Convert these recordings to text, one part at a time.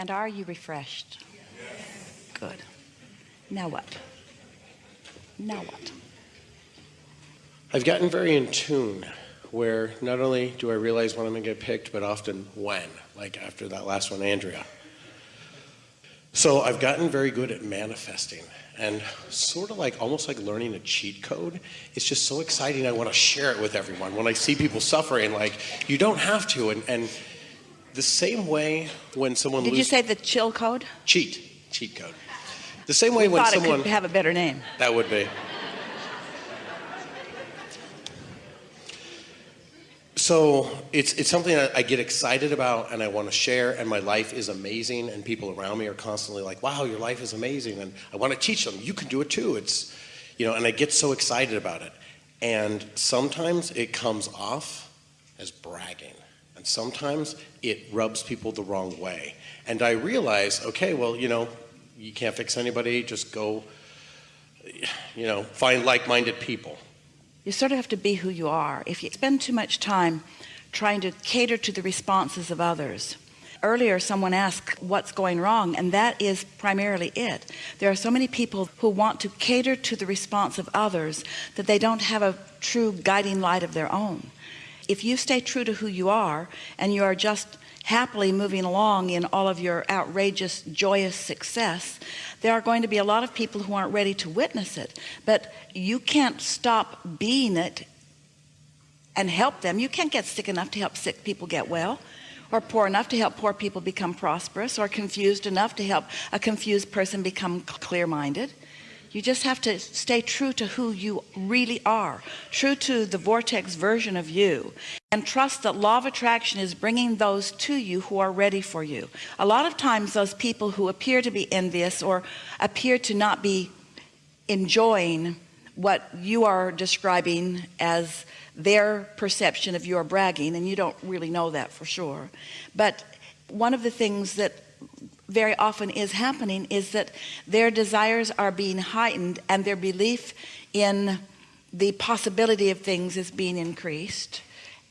And are you refreshed? Good. Now what? Now what? I've gotten very in tune where not only do I realize when I'm going to get picked, but often when, like after that last one, Andrea. So I've gotten very good at manifesting and sort of like almost like learning a cheat code. It's just so exciting. I want to share it with everyone. When I see people suffering, like you don't have to. And, and the same way when someone Did you say the chill code? cheat, cheat code. The same way when Thought it someone could have a better name. that would be. So it's, it's something that I get excited about and I want to share, and my life is amazing, and people around me are constantly like, wow, your life is amazing, and I want to teach them, you can do it too. It's, you know, and I get so excited about it. And sometimes it comes off as bragging, and sometimes it rubs people the wrong way. And I realize, okay, well, you know, you can't fix anybody, just go, you know, find like minded people. You sort of have to be who you are. If you spend too much time trying to cater to the responses of others, earlier someone asked what's going wrong, and that is primarily it. There are so many people who want to cater to the response of others that they don't have a true guiding light of their own. If you stay true to who you are and you are just happily moving along in all of your outrageous, joyous success, there are going to be a lot of people who aren't ready to witness it. But you can't stop being it and help them. You can't get sick enough to help sick people get well, or poor enough to help poor people become prosperous, or confused enough to help a confused person become clear minded. You just have to stay true to who you really are, true to the vortex version of you, and trust that law of attraction is bringing those to you who are ready for you. A lot of times, those people who appear to be envious or appear to not be enjoying what you are describing as their perception of your bragging, and you don't really know that for sure. But one of the things that very often is happening is that their desires are being heightened and their belief in the possibility of things is being increased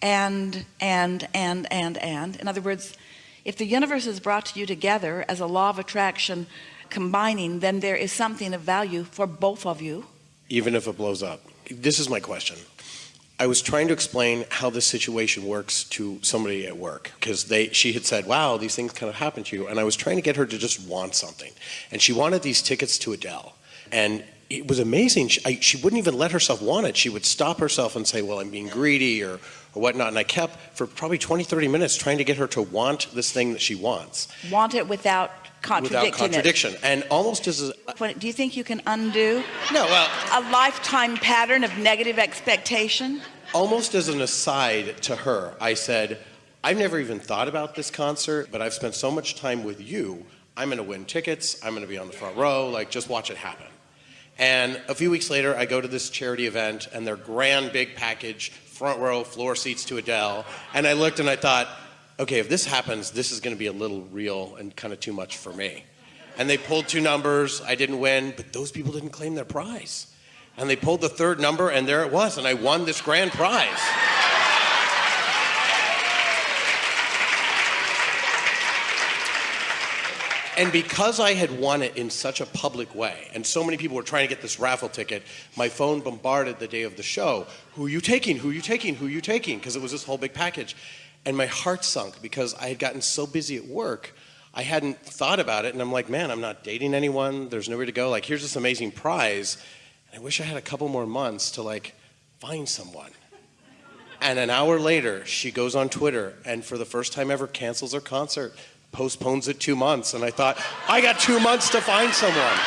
and and and and and in other words if the universe is brought to you together as a law of attraction combining then there is something of value for both of you even if it blows up. This is my question. I was trying to explain how this situation works to somebody at work because they she had said, "Wow, these things kind of happen to you," and I was trying to get her to just want something, and she wanted these tickets to Adele, and it was amazing. She, I, she wouldn't even let herself want it. She would stop herself and say, "Well, I'm being greedy," or or whatnot. And I kept for probably 20, 30 minutes trying to get her to want this thing that she wants want it without contradicting without contradiction, and almost as a, it do you think you can undo no, well, a lifetime pattern of negative expectation almost as an aside to her, I said, I've never even thought about this concert, but I've spent so much time with you. I'm going to win tickets. I'm going to be on the front row. Like, just watch it happen. And a few weeks later, I go to this charity event, and their grand big package, front row, floor seats to Adele. And I looked and I thought, okay, if this happens, this is going to be a little real and kind of too much for me. And they pulled two numbers. I didn't win, but those people didn't claim their prize. And they pulled the third number, and there it was, and I won this grand prize. And because I had won it in such a public way, and so many people were trying to get this raffle ticket, my phone bombarded the day of the show. Who are you taking? Who are you taking? Who are you taking? Because it was this whole big package. And my heart sunk because I had gotten so busy at work, I hadn't thought about it. And I'm like, man, I'm not dating anyone. There's nowhere to go. Like, here's this amazing prize. And I wish I had a couple more months to like find someone. And an hour later, she goes on Twitter and for the first time ever cancels her concert, postpones it two months. And I thought, I got two months to find someone.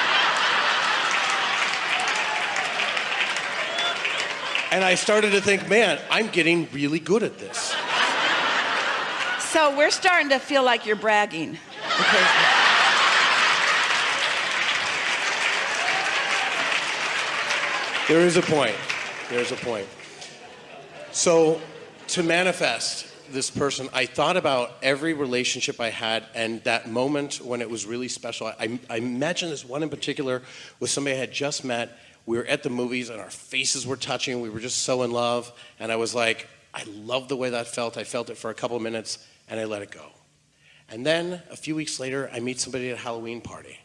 And I started to think, man, I'm getting really good at this. so we're starting to feel like you're bragging There is a point. There's a point. So, to manifest this person, I thought about every relationship I had and that moment when it was really special. I, I imagine this one in particular with somebody I had just met. We were at the movies and our faces were touching. We were just so in love. And I was like, I love the way that felt. I felt it for a couple of minutes and I let it go. And then a few weeks later, I meet somebody at a Halloween party,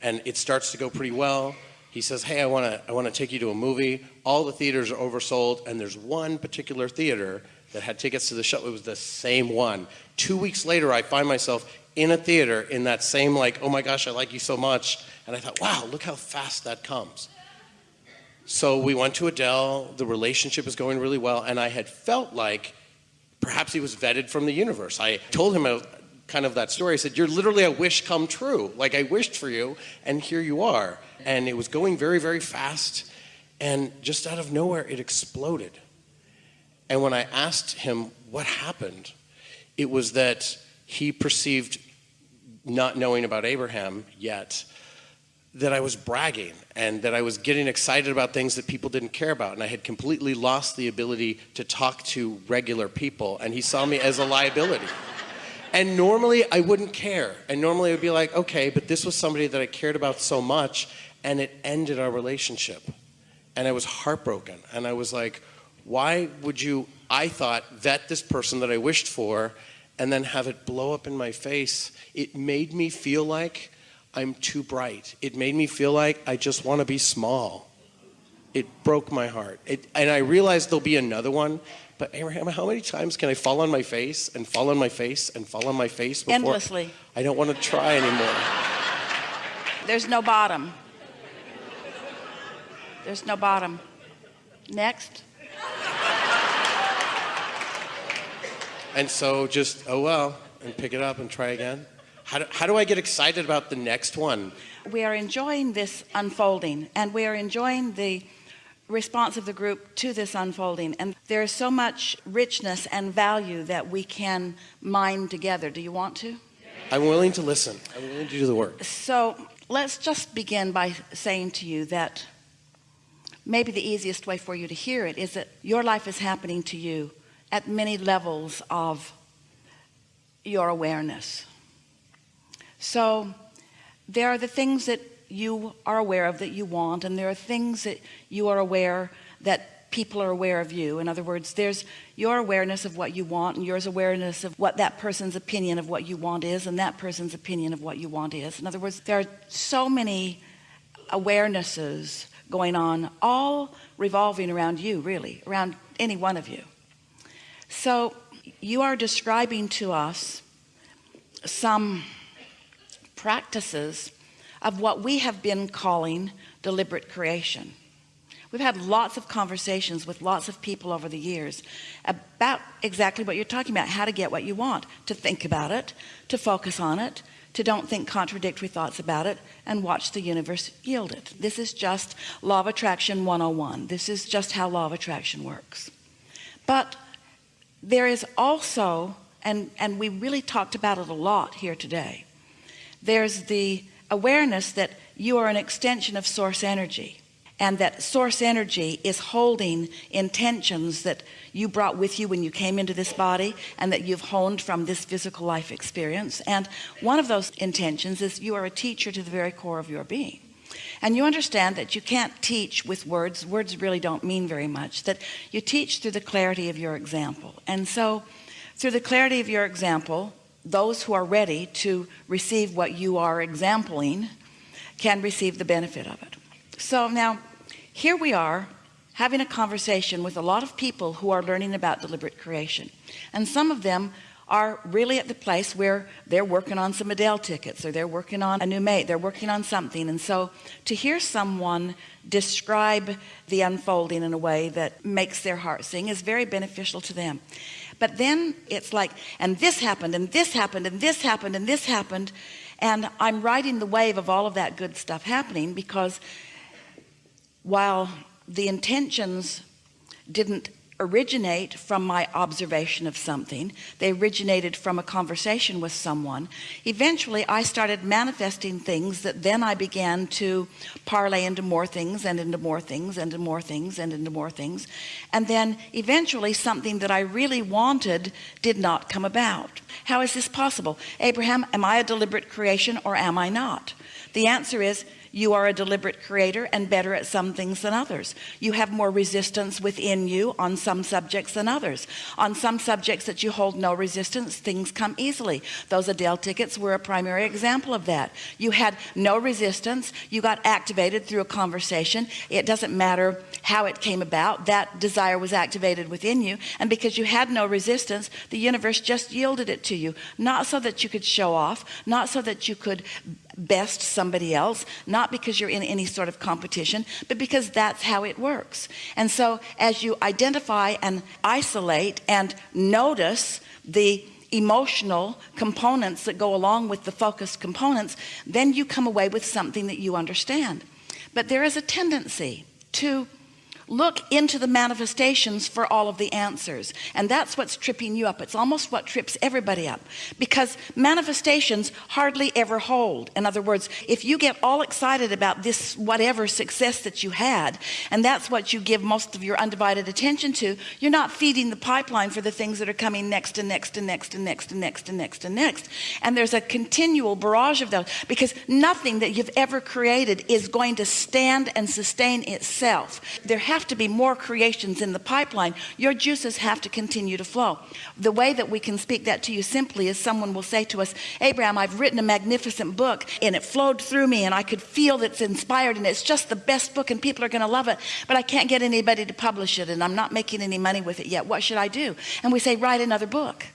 and it starts to go pretty well. He says, "Hey, I want to I want to take you to a movie. All the theaters are oversold, and there's one particular theater that had tickets to the show. It was the same one. Two weeks later, I find myself in a theater in that same like, oh my gosh, I like you so much. And I thought, wow, look how fast that comes. So we went to Adele. The relationship was going really well, and I had felt like perhaps he was vetted from the universe. I told him a, kind of that story. I said, "You're literally a wish come true. Like I wished for you, and here you are." And it was going very, very fast, and just out of nowhere, it exploded. And when I asked him what happened, it was that he perceived, not knowing about Abraham yet, that I was bragging and that I was getting excited about things that people didn't care about. And I had completely lost the ability to talk to regular people. And he saw me as a liability. And normally I wouldn't care. And normally I would be like, okay, but this was somebody that I cared about so much and it ended our relationship. And I was heartbroken. And I was like, why would you, I thought, vet this person that I wished for and then have it blow up in my face? It made me feel like I'm too bright. It made me feel like I just want to be small. It broke my heart. It, and I realized there'll be another one. But Abraham, how many times can I fall on my face and fall on my face and fall on my face before Endlessly. I don't want to try anymore. There's no bottom. There's no bottom. Next. And so just, oh well, and pick it up and try again. How do, how do I get excited about the next one? We are enjoying this unfolding and we are enjoying the response of the group to this unfolding. And there is so much richness and value that we can mine together. Do you want to? I'm willing to listen. I'm willing to do the work. So let's just begin by saying to you that maybe the easiest way for you to hear it is that your life is happening to you at many levels of your awareness. So there are the things that you are aware of that you want, and there are things that you are aware that people are aware of you. In other words, there's your awareness of what you want, and yours awareness of what that person's opinion of what you want is, and that person's opinion of what you want is. In other words, there are so many awarenesses going on, all revolving around you, really, around any one of you. So you are describing to us some practices of what we have been calling deliberate creation. We've had lots of conversations with lots of people over the years about exactly what you're talking about, how to get what you want, to think about it, to focus on it, to don't think contradictory thoughts about it, and watch the universe yield it. This is just law of attraction 101. This is just how law of attraction works. But there is also, and, and we really talked about it a lot here today, there's the awareness that you are an extension of source energy and that source energy is holding intentions that you brought with you when you came into this body and that you've honed from this physical life experience. And one of those intentions is you are a teacher to the very core of your being and you understand that you can't teach with words. Words really don't mean very much. That you teach through the clarity of your example. And so through the clarity of your example those who are ready to receive what you are exempling can receive the benefit of it. So now here we are having a conversation with a lot of people who are learning about deliberate creation. And some of them are really at the place where they're working on some Adele tickets or they're working on a new mate they're working on something. And so to hear someone describe the unfolding in a way that makes their heart sing is very beneficial to them. But then it's like and this happened and this happened and this happened and this happened and I'm riding the wave of all of that good stuff happening because while the intentions didn't originate from my observation of something. They originated from a conversation with someone. Eventually I started manifesting things that then I began to parlay into more things and into more things and into more things and into more things. And then eventually something that I really wanted did not come about. How is this possible? Abraham am I a deliberate creation or am I not? The answer is you are a deliberate creator and better at some things than others. You have more resistance within you on some subjects than others. On some subjects that you hold no resistance things come easily. Those Adele tickets were a primary example of that. You had no resistance. You got activated through a conversation. It doesn't matter how it came about. That desire was activated within you. And because you had no resistance the universe just yielded it to you. Not so that you could show off. Not so that you could best somebody else not because you're in any sort of competition but because that's how it works. And so as you identify and isolate and notice the emotional components that go along with the focused components then you come away with something that you understand. But there is a tendency to look into the manifestations for all of the answers. And that's what's tripping you up. It's almost what trips everybody up. Because manifestations hardly ever hold. In other words if you get all excited about this whatever success that you had and that's what you give most of your undivided attention to you're not feeding the pipeline for the things that are coming next and next and next and next and next and next and next. And there's a continual barrage of those. Because nothing that you've ever created is going to stand and sustain itself. There have to be more creations in the pipeline. Your juices have to continue to flow. The way that we can speak that to you simply is someone will say to us Abraham I've written a magnificent book and it flowed through me and I could feel that's inspired and it's just the best book and people are going to love it but I can't get anybody to publish it and I'm not making any money with it yet. What should I do? And we say write another book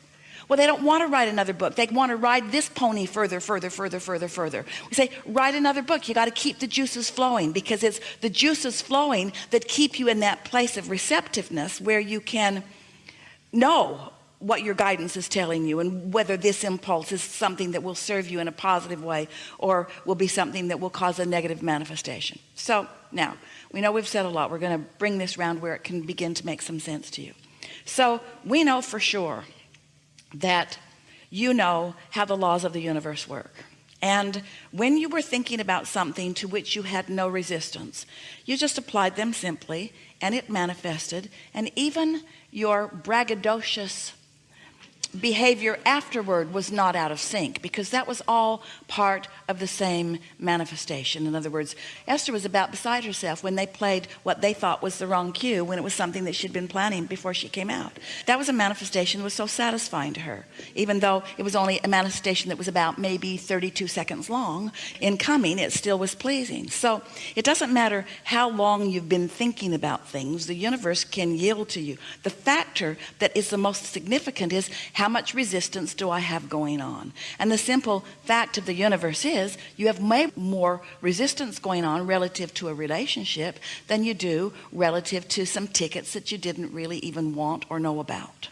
well, they don't want to write another book. They want to ride this pony further, further, further, further, further. We say, write another book. You got to keep the juices flowing because it's the juices flowing that keep you in that place of receptiveness where you can know what your guidance is telling you and whether this impulse is something that will serve you in a positive way or will be something that will cause a negative manifestation. So now we know we've said a lot. We're going to bring this round where it can begin to make some sense to you. So we know for sure that you know how the laws of the universe work. And when you were thinking about something to which you had no resistance you just applied them simply and it manifested. And even your braggadocious behavior afterward was not out of sync because that was all part of the same manifestation. In other words Esther was about beside herself when they played what they thought was the wrong cue when it was something that she'd been planning before she came out. That was a manifestation that was so satisfying to her even though it was only a manifestation that was about maybe 32 seconds long. In coming it still was pleasing. So it doesn't matter how long you've been thinking about things the universe can yield to you. The factor that is the most significant is how much resistance do I have going on? And the simple fact of the universe is you have way more resistance going on relative to a relationship than you do relative to some tickets that you didn't really even want or know about